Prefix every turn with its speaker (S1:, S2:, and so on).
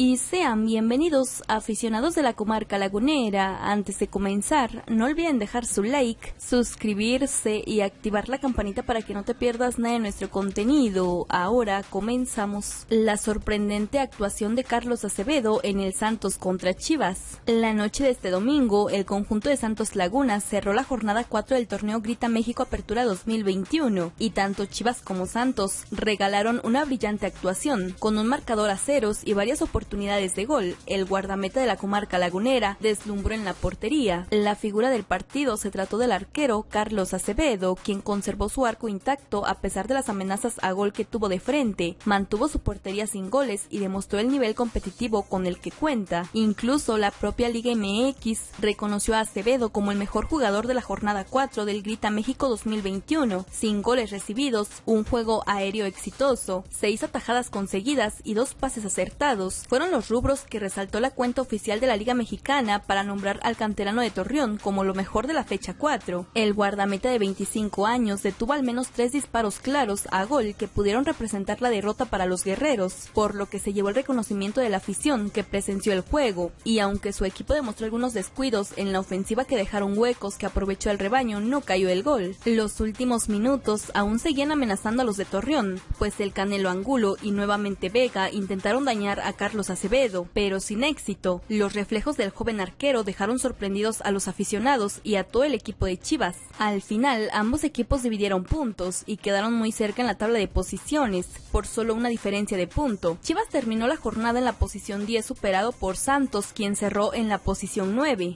S1: y sean bienvenidos aficionados de la comarca lagunera. Antes de comenzar, no olviden dejar su like, suscribirse y activar la campanita para que no te pierdas nada de nuestro contenido. Ahora comenzamos. La sorprendente actuación de Carlos Acevedo en el Santos contra Chivas. La noche de este domingo, el conjunto de Santos Laguna cerró la jornada 4 del torneo Grita México Apertura 2021 y tanto Chivas como Santos regalaron una brillante actuación con un marcador a ceros y varias oportunidades oportunidades de gol. El guardameta de la comarca lagunera deslumbró en la portería. La figura del partido se trató del arquero Carlos Acevedo, quien conservó su arco intacto a pesar de las amenazas a gol que tuvo de frente. Mantuvo su portería sin goles y demostró el nivel competitivo con el que cuenta. Incluso la propia Liga MX reconoció a Acevedo como el mejor jugador de la jornada 4 del Grita México 2021, sin goles recibidos, un juego aéreo exitoso, seis atajadas conseguidas y dos pases acertados fueron los rubros que resaltó la cuenta oficial de la Liga Mexicana para nombrar al canterano de Torreón como lo mejor de la fecha 4. El guardameta de 25 años detuvo al menos tres disparos claros a gol que pudieron representar la derrota para los guerreros, por lo que se llevó el reconocimiento de la afición que presenció el juego, y aunque su equipo demostró algunos descuidos en la ofensiva que dejaron huecos que aprovechó el rebaño, no cayó el gol. Los últimos minutos aún seguían amenazando a los de Torreón, pues el Canelo Angulo y nuevamente Vega intentaron dañar a Acevedo, pero sin éxito. Los reflejos del joven arquero dejaron sorprendidos a los aficionados y a todo el equipo de Chivas. Al final, ambos equipos dividieron puntos y quedaron muy cerca en la tabla de posiciones, por solo una diferencia de punto. Chivas terminó la jornada en la posición 10 superado por Santos, quien cerró en la posición 9.